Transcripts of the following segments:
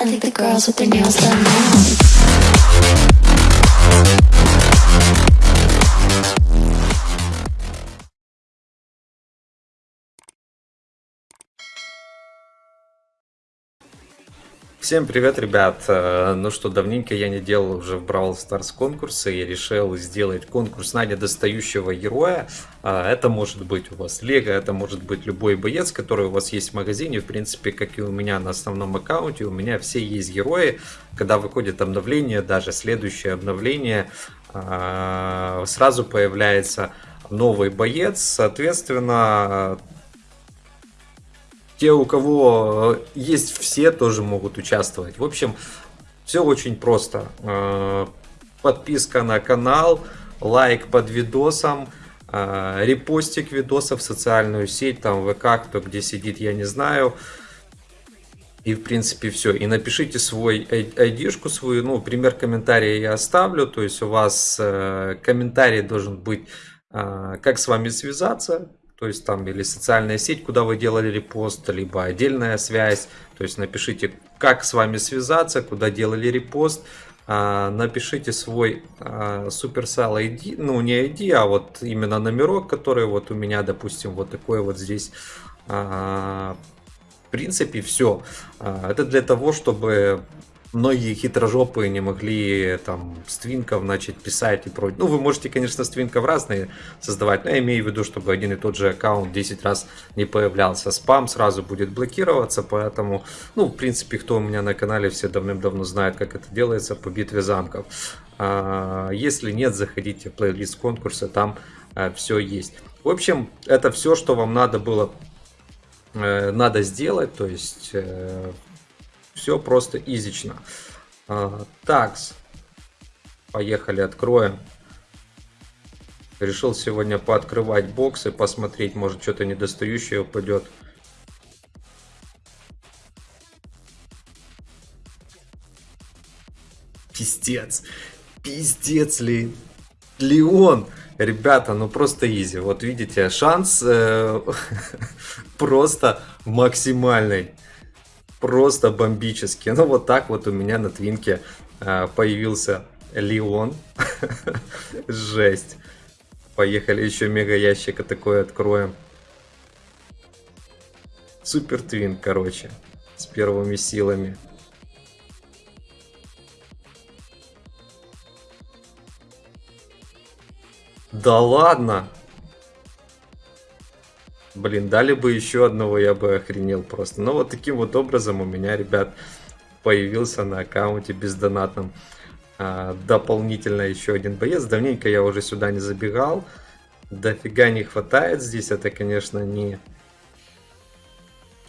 I think the girls with their nails done now. Всем привет, ребят! Э, Ну что, давненько я не делал уже в Brawl Stars конкурсы и решил сделать конкурс на недостающего героя. А, Это может быть у вас Лего, это может быть любой боец, который у вас есть в магазине. В принципе, как и у меня на основном аккаунте, у меня все есть герои. Когда выходит обновление, даже следующее обновление, а, сразу появляется новый боец. Соответственно, те, у кого э, есть все, тоже могут участвовать. В общем, все очень просто. Э, Подписка на канал, лайк под видосом, э, репостик видосов в социальную сеть, там ВК, кто где сидит, я не знаю. И в принципе все. И напишите свой айдишку свою, ну, пример комментария я оставлю. То есть у вас комментарий должен быть, как с вами связаться, то есть там или социальная сеть, куда вы делали репост, либо отдельная связь. То есть напишите, как с вами связаться, куда делали репост. А, напишите свой а, Supercell ID, ну не ID, а вот именно номерок, который вот у меня, допустим, вот такой вот здесь. А, в принципе, все. Это для того, чтобы многие хитрожопые не могли там с твинков начать писать и прочее. Ну, вы можете, конечно, с твинков разные создавать, но я имею в виду, чтобы один и тот же аккаунт 10 раз не появлялся. Спам сразу будет блокироваться, поэтому, ну, в принципе, кто у меня на канале, все давным-давно знают, как это делается по битве замков. А, если нет, заходите в плейлист конкурса, там а, все есть. В общем, это все, что вам надо было э, надо сделать, то есть э, все просто изично. А, такс. Поехали, откроем. Решил сегодня пооткрывать боксы, посмотреть, может что-то недостающее упадет. Пиздец. Пиздец ли. Леон. Ребята, ну просто изи. Вот видите, шанс э, просто максимальный просто бомбически. Ну вот так вот у меня на твинке э, появился Леон. Жесть. Поехали еще мега ящика такой откроем. Супер твин, короче. С первыми силами. Да ладно! Блин, дали бы еще одного, я бы охренел просто. Но вот таким вот образом у меня, ребят, появился на аккаунте бездонатном а, дополнительно еще один боец. Давненько я уже сюда не забегал. Дофига не хватает здесь. Это, конечно, не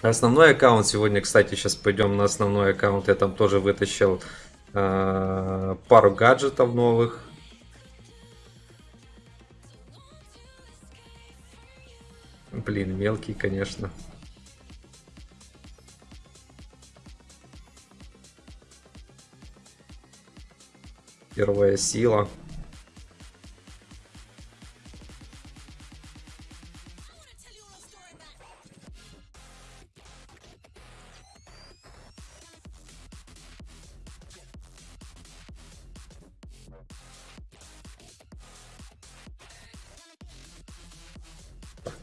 основной аккаунт. Сегодня, кстати, сейчас пойдем на основной аккаунт. Я там тоже вытащил а, пару гаджетов новых. Блин, мелкий, конечно. Первая сила.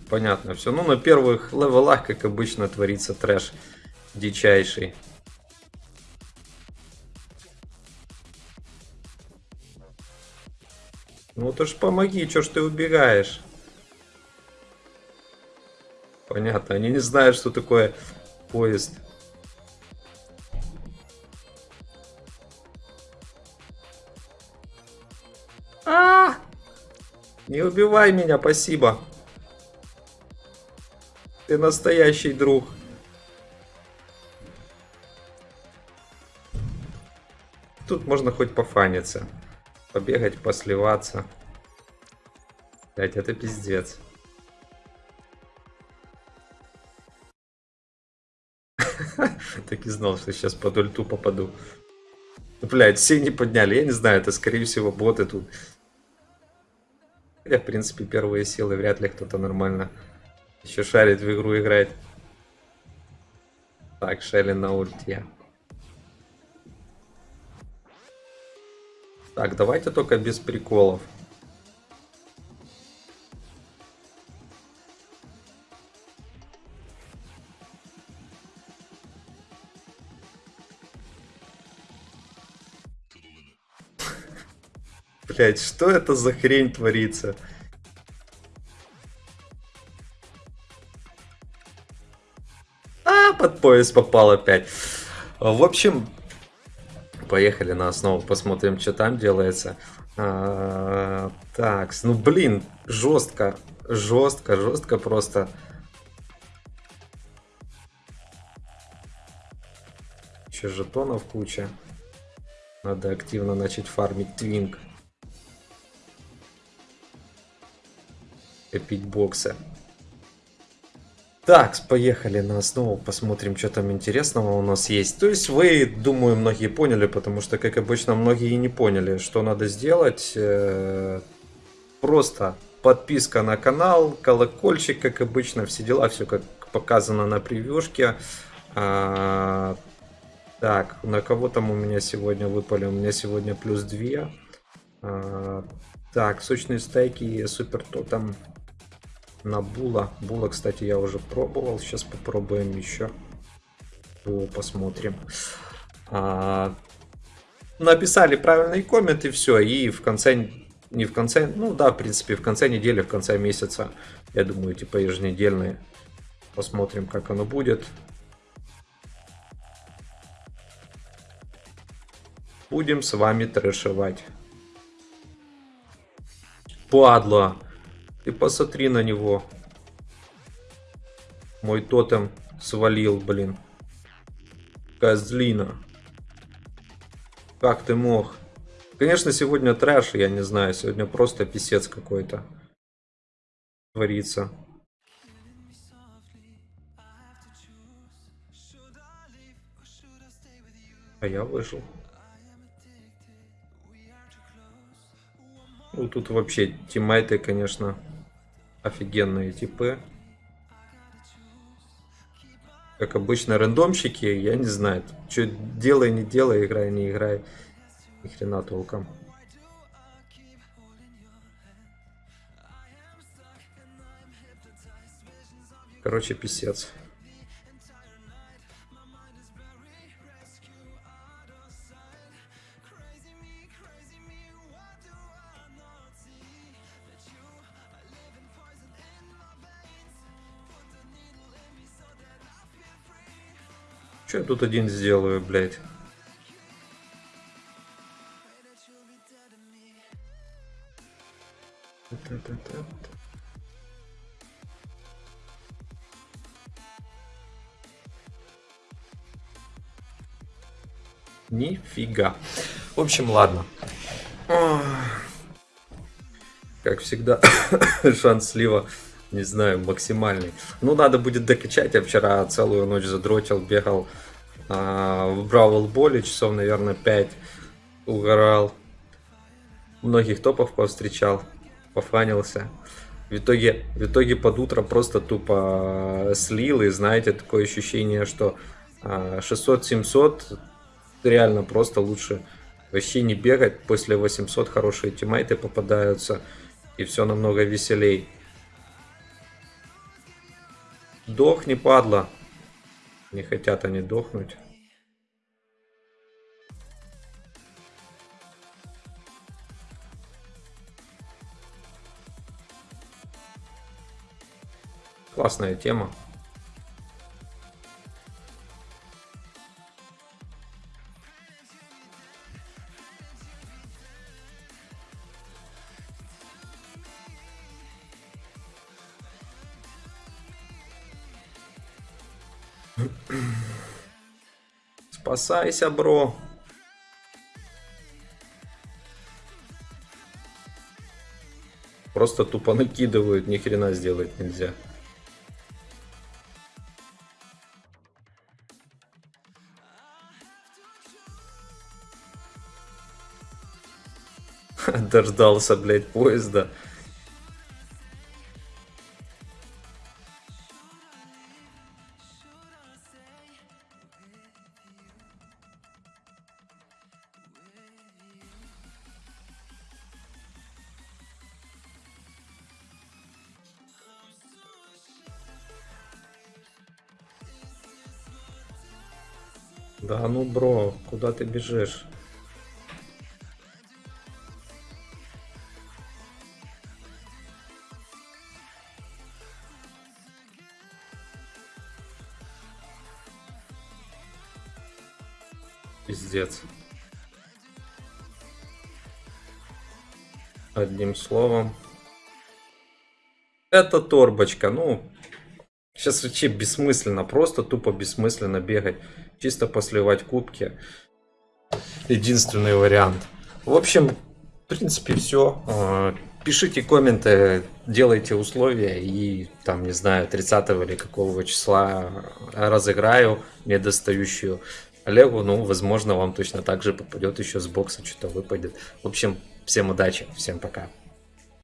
Понятно все. Ну, на первых левелах, как обычно, творится трэш дичайший. Ну, то ж помоги, чё ж ты убегаешь? Понятно, они не знают, что такое поезд. А! Не убивай меня, спасибо. Ты настоящий друг. Тут можно хоть пофаниться. Побегать, посливаться. Блять, это пиздец. Так и знал, что сейчас под ульту попаду. Блять, все не подняли. Я не знаю, это скорее всего боты тут. Я, в принципе, первые силы вряд ли кто-то нормально еще шарит в игру играть. Так, Шелли на ульте. Так, давайте только без приколов. Блять, что это за хрень творится? Под пояс попал опять. В общем, поехали на основу, посмотрим, что там делается. А, так, ну блин, жестко, жестко, жестко просто. Еще жетонов куча. Надо активно начать фармить твинг. Копить боксы. Так, поехали на основу, посмотрим, что там интересного у нас есть. То есть вы, думаю, многие поняли, потому что, как обычно, многие не поняли, что надо сделать. Э, просто подписка на канал, колокольчик, как обычно, все дела, все как показано на превьюшке. А, так, на кого там у меня сегодня выпали? У меня сегодня плюс 2. А, так, сочные стейки, супер тотем на Була. Була, кстати, я уже пробовал. Сейчас попробуем еще. Посмотрим. А, написали правильный коммент и все. И в конце, не в конце, ну да, в принципе, в конце недели, в конце месяца, я думаю, типа еженедельные. Посмотрим, как оно будет. Будем с вами трэшевать. Падла. Ты посмотри на него. Мой тотем свалил, блин. Козлина. Как ты мог? Конечно, сегодня трэш, я не знаю. Сегодня просто писец какой-то. Творится. А я выжил. Ну, тут вообще тиммейты, конечно, офигенные типы. Как обычно, рандомщики, я не знаю, что делай, не делай, играй, не играй. Ни хрена толком. Короче, писец. Что я тут один сделаю, блядь? Нифига. В общем, ладно. Как всегда, шанс слива не знаю, максимальный. Ну, надо будет докачать. Я вчера целую ночь задротил, бегал а, в Бравл Боле, часов, наверное, 5 угорал. Многих топов повстречал, пофанился. В итоге, в итоге под утро просто тупо слил, и знаете, такое ощущение, что 600-700 а, реально просто лучше вообще не бегать. После 800 хорошие тиммейты попадаются, и все намного веселей. Дохни, падла. Не хотят они дохнуть. Классная тема. Спасайся, бро. Просто тупо накидывают, ни хрена сделать нельзя. Дождался, блядь, поезда. Да ну, бро, куда ты бежишь? Пиздец. Одним словом. Это торбочка. Ну, сейчас вообще бессмысленно. Просто тупо бессмысленно бегать. Чисто посливать кубки. Единственный вариант. В общем, в принципе, все. Пишите комменты, делайте условия и там, не знаю, 30 или какого числа разыграю недостающую Олегу, ну, возможно, вам точно так же попадет еще с бокса, что-то выпадет. В общем, всем удачи, всем пока.